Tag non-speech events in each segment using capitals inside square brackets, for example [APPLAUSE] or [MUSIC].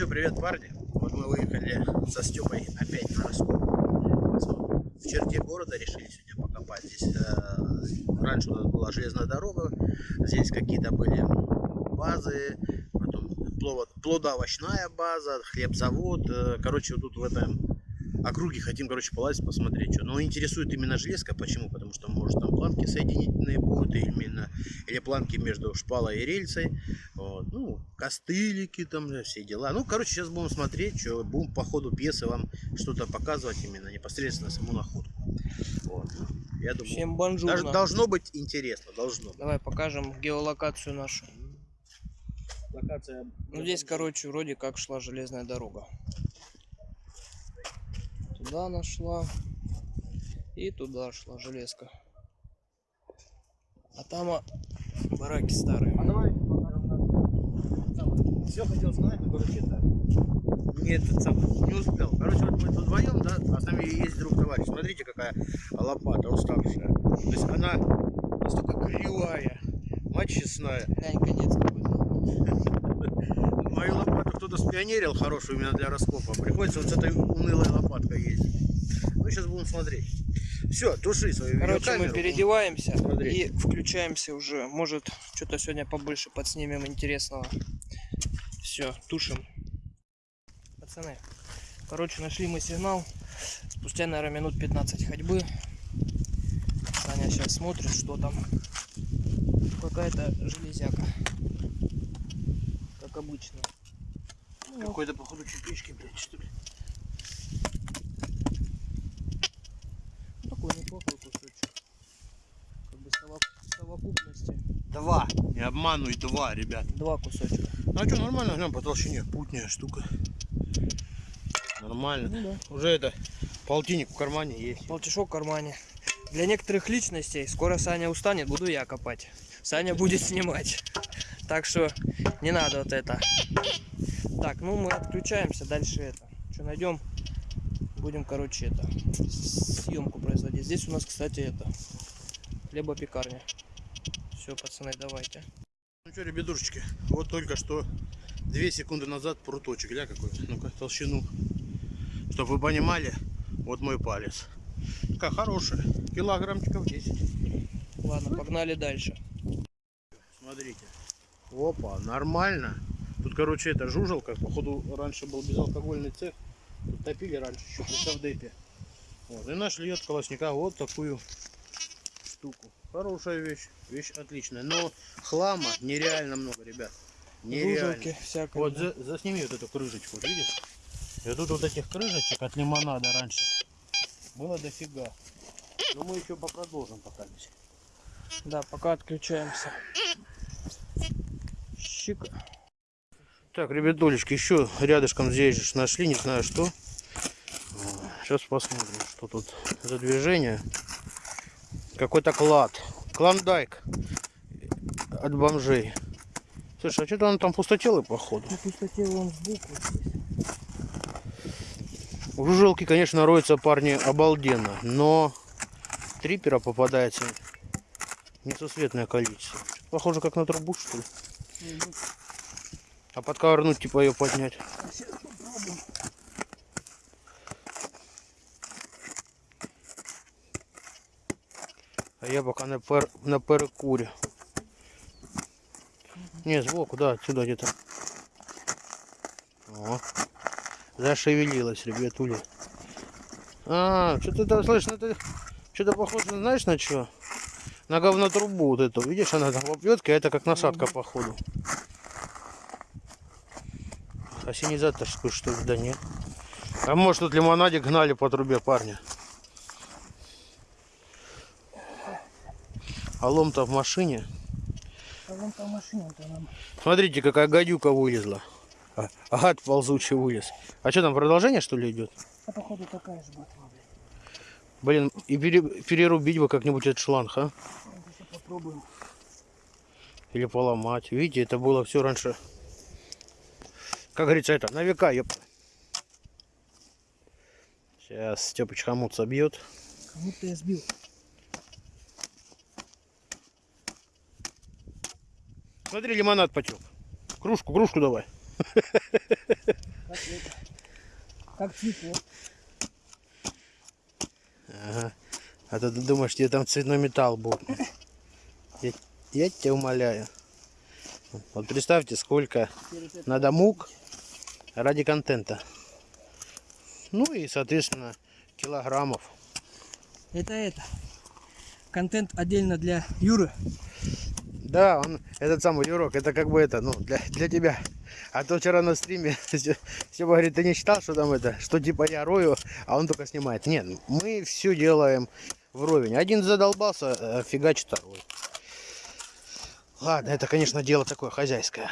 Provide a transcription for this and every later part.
что, привет, парни. Вот мы выехали со Степой опять на раскоп. В черте города решили сегодня покопать. Здесь э, раньше у нас была железная дорога, здесь какие-то были базы, потом плодоовощная база, хлебзавод. Э, короче, тут в этом округе хотим, короче, полазить, посмотреть, что. Но интересует именно железка. Почему? Потому что, может, там планки соединительные будут, именно, или планки между шпалой и рельсой. Вот. Ну, костылики там, все дела. Ну, короче, сейчас будем смотреть, что будем по ходу пьесы вам что-то показывать именно непосредственно саму находку. Вот. Я думаю, Всем бонжурно. Даже, должно быть интересно, должно. Давай покажем геолокацию нашу. Локация. Ну здесь, короче, вроде как шла железная дорога. Туда она шла. И туда шла железка. А там а, бараки старые. А давай. Все хотел сказать, но короче это. Не этот сам не успел. Короче, вот мы тут вдвоем, да, а с нами есть друг товарищ. Смотрите, какая лопата уставшая. То есть она настолько кривая, мать честная. Глянь, конец [LAUGHS] Мою лопату кто-то спионерил хорошую именно для раскопа. Приходится вот с этой унылой лопаткой ездить. Ну, сейчас будем смотреть. Все, туши свою Короче, мы переодеваемся и включаемся уже. Может, что-то сегодня побольше подснимем интересного. Все, тушим. Пацаны, короче, нашли мы сигнал. Спустя, наверное, минут 15 ходьбы. Саня сейчас смотрит, что там. Какая-то железяка. Как обычно. Ну, Какой-то, походу, чепички, блядь, что ли. такой неплохой кусочек. Как бы совок- в совокупности Два. Не обманывай, два, ребят. два кусочка. Ну, а что, нормально, глянь, по толщине. Путняя штука. Нормально. Ну да. Уже это, полтинник в кармане есть. Полтишок в кармане. Для некоторых личностей скоро Саня устанет, буду я копать. Саня будет снимать. Так что не надо вот это. Так, ну мы отключаемся. Дальше это. Что найдем? Будем, короче, это съемку производить. Здесь у нас, кстати, это хлебопекарня. Все, пацаны, давайте. Ну что, ребятушечки, вот только что две секунды назад пруточек, гля какой. Ну-ка, толщину. Чтобы вы понимали, вот мой палец. Такая хорошая. Килограммчиков 10. Ладно, погнали дальше. Смотрите. Опа, нормально. Тут, короче, это жужелка. Походу, раньше был безалкогольный цех. Тут топили раньше еще при совдепе. Вот. И нашли от колосника вот такую штуку. Хорошая вещь. Вещь отличная. Но хлама нереально много, ребят. Нереально. Вот за, засними вот эту крышечку, видишь? И тут вот этих крышечек от лимонада раньше было дофига. Но мы еще попродолжим пока. здесь. Да, пока отключаемся. Щика. Так, ребятулечки, еще рядышком здесь же нашли, не знаю что. Сейчас посмотрим, что тут за движение. Какой-то клад. Клондайк от бомжей. Слушай, а что-то он там пустотелый, походу. На пустоте вон сбоку. В жужелке, конечно, роются парни обалденно, но трипера попадается несусветное количество. Похоже, как на трубу, что ли. А подковырнуть, типа ее поднять. А я пока на, пер, на перекуре. Не, сбоку, да, отсюда где-то. О, зашевелилась, ребятули. А, что-то там, слышь, ну это что-то похоже, знаешь, на что? На говнотрубу вот эту. Видишь, она там а это как насадка, походу. Осенизаторскую, что ли? Да нет. А может тут лимонадик гнали по трубе парня. А лом-то в машине. А там машина-то нам. Смотрите, какая гадюка вылезла. А, гад ползучий вылез. А что там, продолжение что ли идет? А походу такая же ботва. Блин, и пере- перерубить бы как-нибудь этот шланг, а? Попробуем. Или поломать. Видите, это было все раньше. Как говорится, это на века, ёп. Сейчас Степыч хомут собьет. Кому-то я сбил. Смотри, лимонад потек. Кружку, кружку давай. Как цветок. Ага. А ты думаешь, тебе там цветной металл будет. Я, я тебя умоляю. Вот представьте, сколько надо мук ради контента. Ну и, соответственно, килограммов. Это это. Контент отдельно для Юры. Да, он, этот самый Юрок, это как бы это, ну, для, для тебя. А то вчера на стриме [LAUGHS] все говорит, ты не считал, что там это, что типа я рою, а он только снимает. Нет, мы все делаем вровень. Один задолбался, э, фигачит второй. Ладно, это, конечно, дело такое хозяйское.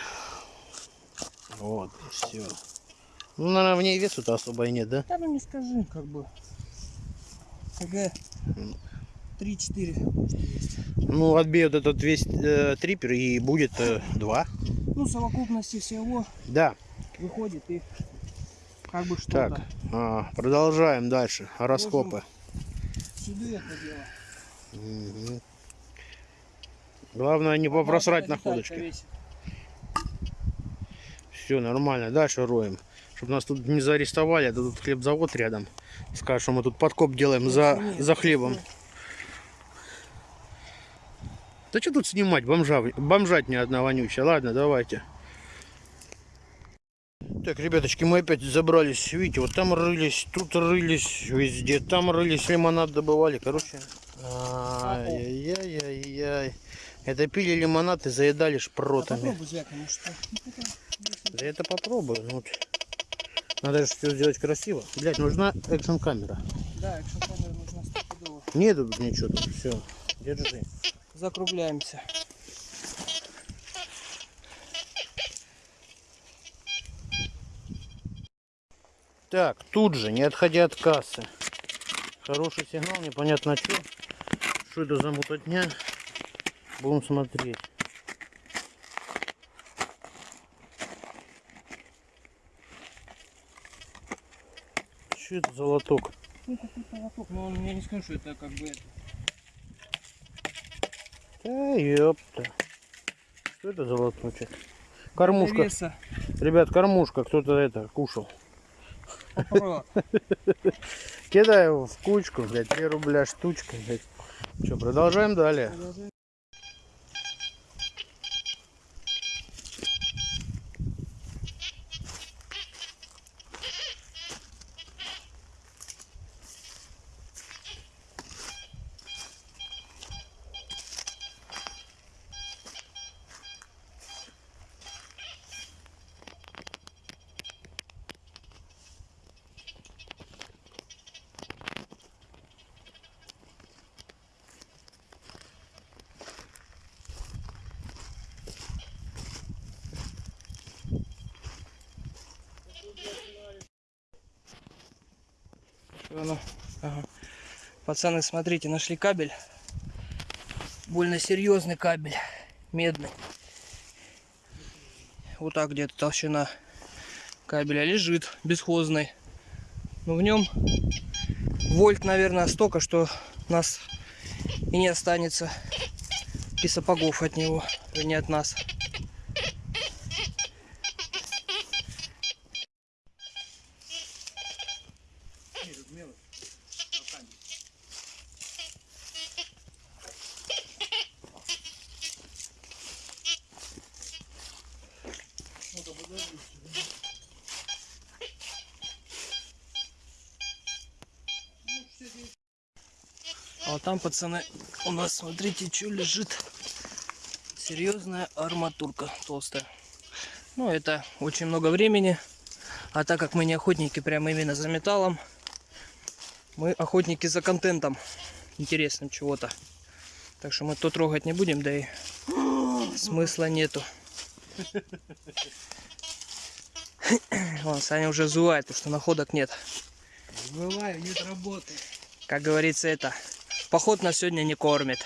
Вот, и все. Ну, наверное, в ней весу-то особо и нет, да? Да ну не скажи, как бы. КГ 3-4. Ну, отбей вот этот весь э, трипер и будет э, два. Ну, в совокупности всего Да. выходит и как бы что-то. Так, а, продолжаем дальше. Раскопы. Сюда это дело. Мгм. Главное не попросрать находочки. Все нормально. Дальше роем. Чтобы нас тут не заарестовали, а тут хлебзавод рядом. Скажут, что мы тут подкоп делаем за, за хлебом. Да что тут снимать? Бомжа, бомжать ни одна вонючая. Ладно, давайте. Так, ребяточки, мы опять забрались. Видите, вот там рылись, тут рылись, везде. Там рылись, лимонад добывали. Короче, ай-яй-яй-яй. Это пили лимонад и заедали А шпротами. хотя, Да это попробую. Ну, вот. Надо же все сделать красиво. Блять, нужна экшн камера. Да, экшн камера нужна стопудово. Нету тут ничего тут. Все. Держи. Закругляемся. Так, тут же, не отходя от кассы. Хороший сигнал, непонятно что. Что это за мутотня? Будем смотреть. Что это за лоток? Ну, какой-то лоток, но я не скажу, что это как бы это. Да ёпта. Что это за лоточек? Кормушка. Веса. Ребят, кормушка. Кто-то это кушал. [LAUGHS] Кидай его в кучку, блядь, 3 рубля штучка, блядь. Что, продолжаем далее? Всё, ну, ага. Пацаны, смотрите, нашли кабель. Больно серьезный кабель. Медный. Вот так где-то толщина кабеля лежит, бесхозный. Но в нем вольт, наверное, столько, что нас и не останется и сапогов от него, и не от нас. Там, пацаны, у нас, смотрите, что лежит. Серьезная арматурка толстая. Ну, это очень много времени. А так как мы не охотники прямо именно за металлом, мы охотники за контентом интересным чего-то. Так что мы то трогать не будем, да и смысла нету. [COUGHS] Вон, Саня уже зувает, потому что находок нет. Бываю, нет работы. Как говорится, это поход на сегодня не кормит.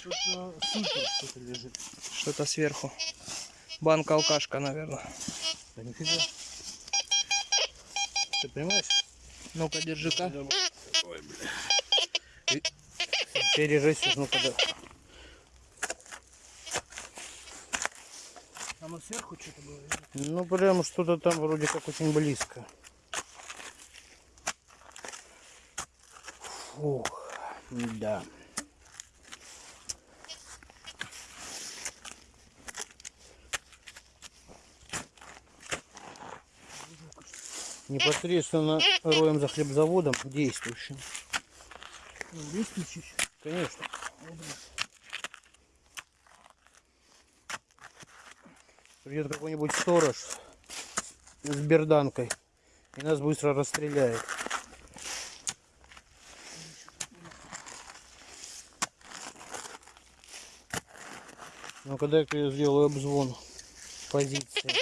Что-то лежит. Что-то сверху. Банка алкашка, наверное. Да нифига. Ты понимаешь? Ну-ка, держи-ка. Пережись, ну когда. А Прямо сверху что-то было. Ну, прям что-то там вроде как очень близко. Фух, да. Непосредственно роем за хлебзаводом действующим. Ну. Конечно. Придет какой-нибудь сторож с берданкой и нас быстро расстреляет. Ну когда я сделаю обзвон позиции.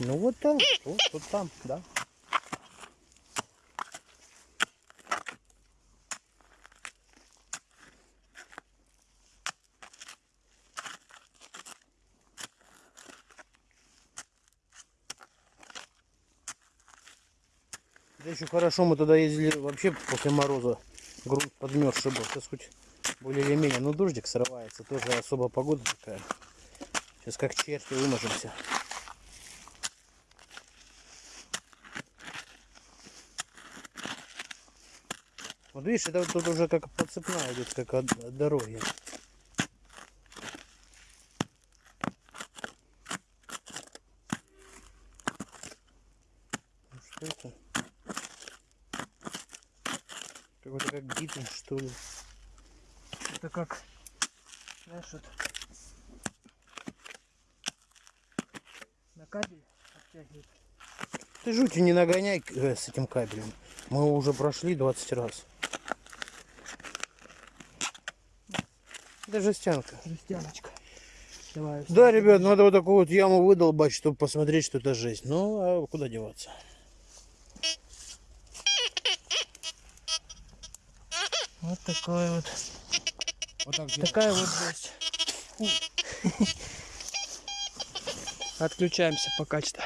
Ну вот там, вот, вот там, да. Да еще хорошо, мы туда ездили вообще после мороза. Грунт подмерзший был. Сейчас хоть более или менее. Ну дождик срывается. Тоже особо погода такая. Сейчас как черти выможемся. Вот видишь, это вот тут уже как подцепная идет, как от дороги. Ну, Что это? Гидин, что ли. Это как, знаешь, вот на кабель оттягивает. Ты жути не нагоняй э, с этим кабелем. Мы его уже прошли 20 раз. Это жестянка. Жестяночка. Давай. Да, ребят, надо вот такую вот яму выдолбать, чтобы посмотреть, что это жесть. Ну, а куда деваться? Вот такой вот. Вот так Такая вот. Фу. Отключаемся пока что.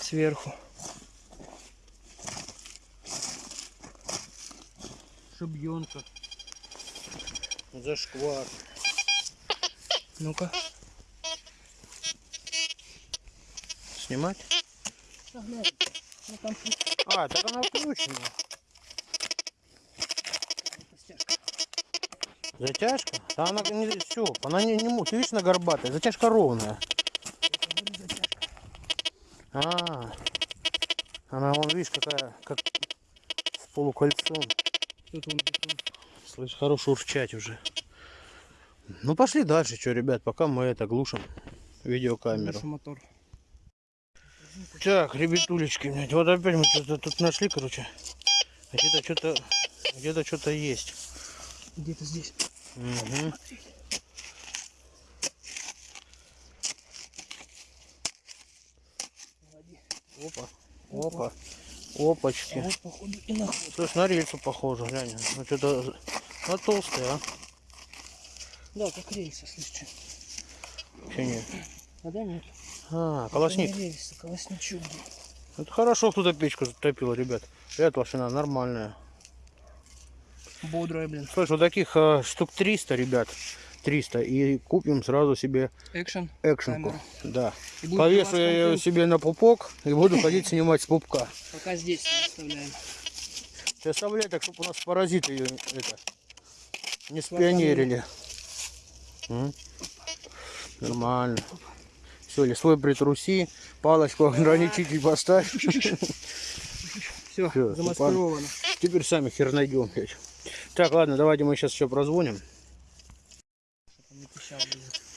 Сверху. Шибьенка. Зашквар. Ну-ка. Снимать? А, так она включена. Затяжка? Да она не все, она не, не Ты видишь, она горбатая. Затяжка ровная. А, она, вон, видишь, какая, как с полукольцом. Тут. Слышь, хорош урчать уже. Ну пошли дальше, что, ребят, пока мы это глушим видеокамеру. Лучше мотор. Так, ребятулечки, блядь, вот опять мы что-то тут нашли, короче. Где-то что-то, где-то что-то есть. Где-то здесь. Мгм. Опа, опа, опачки. А вот походу и нахуй. Слышь, на рельсу похоже, глянь. Ну что-то, ну толстая, а? Да, как рельсы, слышите. Вообще нет. А да нет. А, колосник. блин. Это хорошо, кто-то печку затопил, ребят. Эта машина нормальная. Бодрая, блин. Слышь, вот таких э, штук 300, ребят. 300. И купим сразу себе Экшен. экшенку. Камеру. Да. Повешу я ее себе на пупок и буду ходить снимать с пупка. Пока здесь не оставляем. Ты оставляй так, чтобы у нас паразиты ее это, не спионерили. М? Нормально. Все, свой притруси, палочку ограничитель поставь. Все, замаскировано. Теперь сами хер найдем. Так, ладно, давайте мы сейчас еще прозвоним.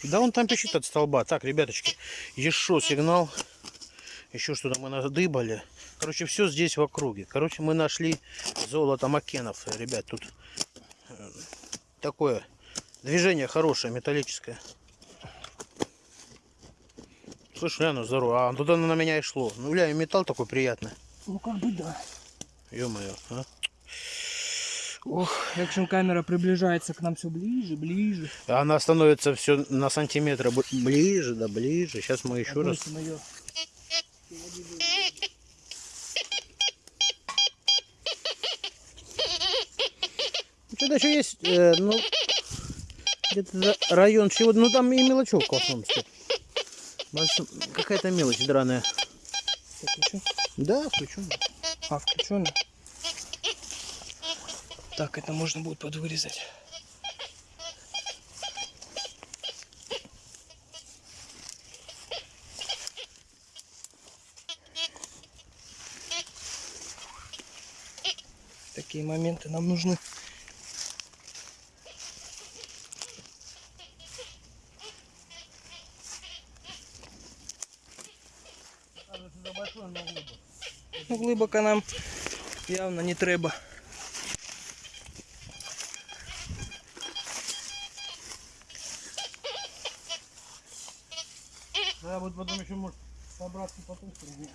Да он там пищит от столба. Так, ребяточки, еще сигнал. Еще что-то мы надыбали. Короче, все здесь в округе. Короче, мы нашли золото Макенов. Ребят, тут э, такое движение хорошее, металлическое. Слышь, Ляна, здорово. А оно на меня и шло. Ну, ля, и металл такой приятный. Ну как бы да. Ё-моё, а? Экшн камера приближается к нам все ближе, ближе. Она становится все на сантиметр ближе, да ближе. Сейчас мы еще раз. Её. Это еще есть, э, ну, где-то за район чего ну там и мелочевка в основном стоит. Какая-то мелочь драная. Включу. Да, включу. А, включен. Так, это можно будет подвырезать. Такие моменты нам нужны. Ну, глибоко нам явно не треба. Да, вот потом еще может собраться по ту сторону.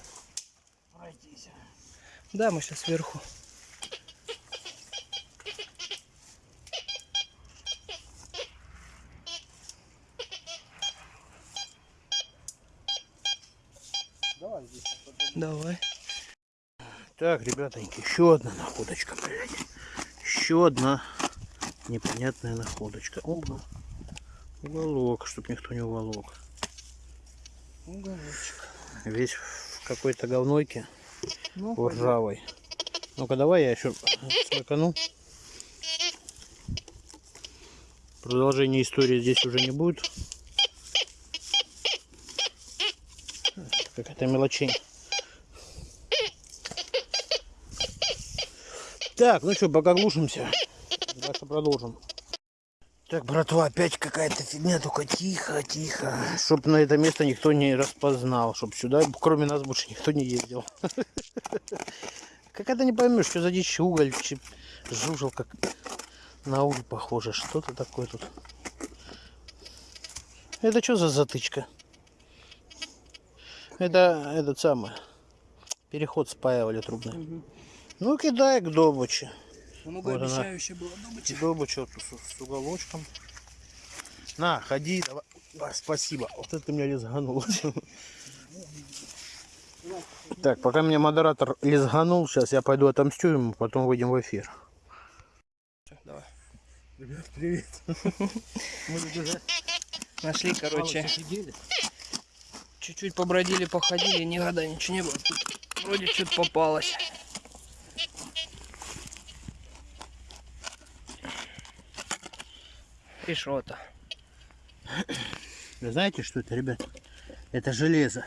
Пройтись. Да, мы сейчас сверху. Давай здесь. Давай. Так, ребятоньки, еще одна находочка, блядь. Еще одна непонятная находочка. Опа. Уголок, чтоб никто не уволок. Уголочек. Весь в какой-то говнойке Ну, ржавой. Ну-ка, давай я еще смыкану. Продолжение истории здесь уже не будет. Какая-то мелочень. Так, ну что, пока глушимся. Дальше продолжим. Так, братва, опять какая-то фигня, только тихо, тихо. Чтоб на это место никто не распознал. Чтоб сюда, кроме нас, больше никто не ездил. [LAUGHS] Какая-то не поймешь, что за дичь уголь, жужел, как на уголь похоже. Что-то такое тут. Это что за затычка? Это этот самый. Переход спаивали трубный. Ну кидай к добыче. Много Вот она. обещающе было добыча. Добыча вот с, с уголочком. На, ходи, давай. А, спасибо. Вот это ты меня лизганул. [LAUGHS] Так, пока меня модератор лизганул, сейчас я пойду отомстю ему, потом выйдем в эфир. Давай. Ребят, привет. [LAUGHS] Мы тут уже Нашли, короче, чуть-чуть побродили, походили, ни года ничего не было. Вроде что-то попалось. Что-то. Вы знаете, что это, ребят? Это железо.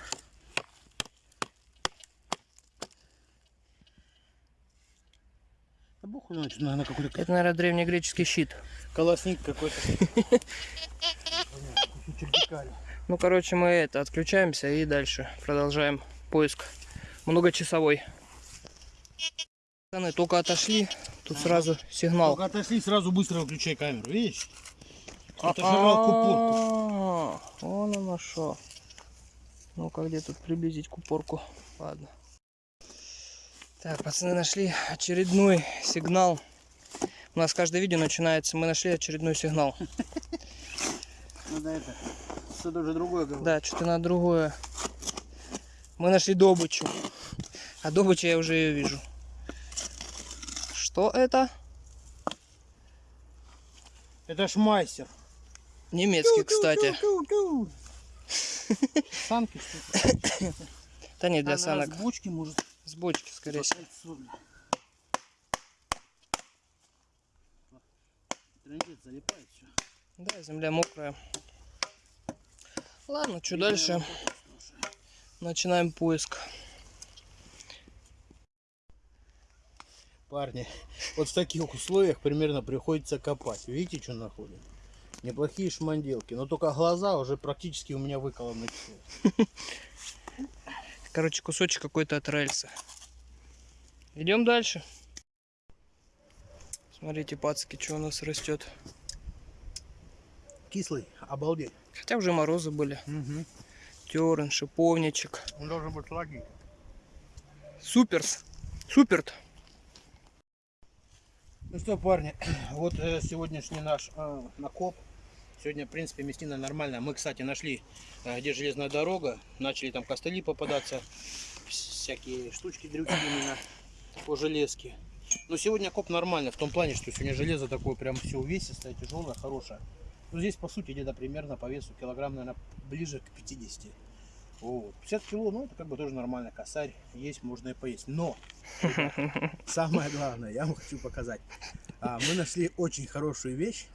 Да бог знает, что, наверное, какой-то Это, наверное, древнегреческий щит. колосник какой-то. Ну, короче, мы это отключаемся и дальше продолжаем поиск. Многочасовой. Только отошли, тут сразу сигнал. Только отошли, сразу быстро выключай камеру, видишь? Кто-то жрал купорку. А, Вон оно что. Ну-ка, где тут приблизить купорку? Ладно. Так, пацаны нашли очередной сигнал. У нас каждое видео начинается, мы нашли очередной сигнал. Надо это, что-то уже другое говорить. Да, что-то на другое. Мы нашли добычу. А добычу я уже ее вижу. Что это? Это ж мастер. Немецкий, кстати. Санки что-то. Да не для санок. С бочки может. С бочки, скорее всего. залипает все. Да, земля мокрая. Ладно, что дальше? Начинаем поиск. Парни, [LAUGHS] вот в таких условиях примерно приходится копать. Видите, что находим? Неплохие шманделки, но только глаза уже практически у меня выколоны. все. [LAUGHS] Короче, кусочек какой-то от рельса. Идем дальше. Смотрите, пацки, что у нас растет. Кислый, обалдеть. Хотя уже морозы были. Угу. Терн, шиповничек. Он должен быть сладкий. Суперс. Суперт. Ну что, парни, [CLEARS THROAT] вот э, сегодняшний наш э, накоп. Сегодня, в принципе, местина нормальная. Мы, кстати, нашли, э, где железная дорога. Начали там костыли попадаться. Всякие штучки, дрючки именно по железке. Но сегодня коп нормально, в том плане, что сегодня железо такое прям все увесистое, тяжелое, хорошее. Ну, здесь, по сути, где-то примерно по весу килограмм, наверное, ближе к 50. Вот. 50 кило, ну, это как бы тоже нормально. Косарь есть, можно и поесть. Но, самое главное, я вам хочу показать. А, мы нашли очень хорошую вещь.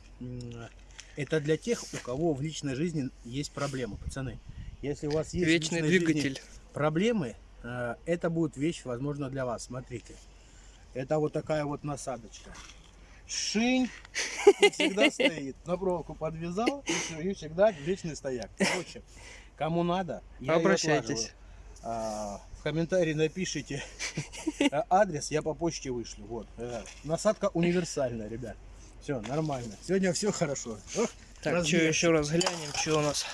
Это для тех, у кого в личной жизни есть проблемы, пацаны. Если у вас есть Вечный двигатель. проблемы, э, это будет вещь, возможно, для вас. Смотрите. Это вот такая вот насадочка. Шинь и всегда [LAUGHS] стоит. На проволоку подвязал и, всё, и всегда вечный стояк. Короче, кому надо, я Обращайтесь. А, в комментарии напишите а, адрес, я по почте вышлю. Вот. э, Насадка универсальная, ребят. Все, нормально. Сегодня все хорошо. Ох, Так, что разберемся. еще раз глянем, что у нас.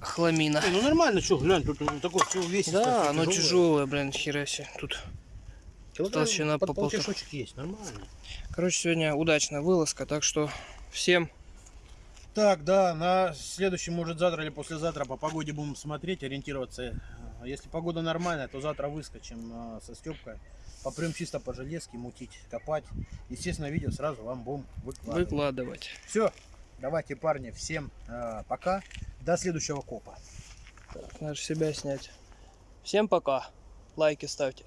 Хламина. Не, ну нормально, что, глянь, тут ну, такое все увесистое. Да, оно тяжелое. тяжелое, блин, хера себе. Тут, Килограмм толщина по полтора. есть, нормально. короче, сегодня удачная вылазка, так что всем Так, да, на следующий, может, завтра или послезавтра по погоде будем смотреть, ориентироваться. А Если погода нормальная, то завтра выскочим а, со Степкой. А попрем чисто по железке, мутить, копать. Естественно, видео сразу вам будем выкладывать. выкладывать. Все, давайте, парни, всем э, пока. До следующего копа. Так, надо себя снять. Всем пока. Лайки ставьте.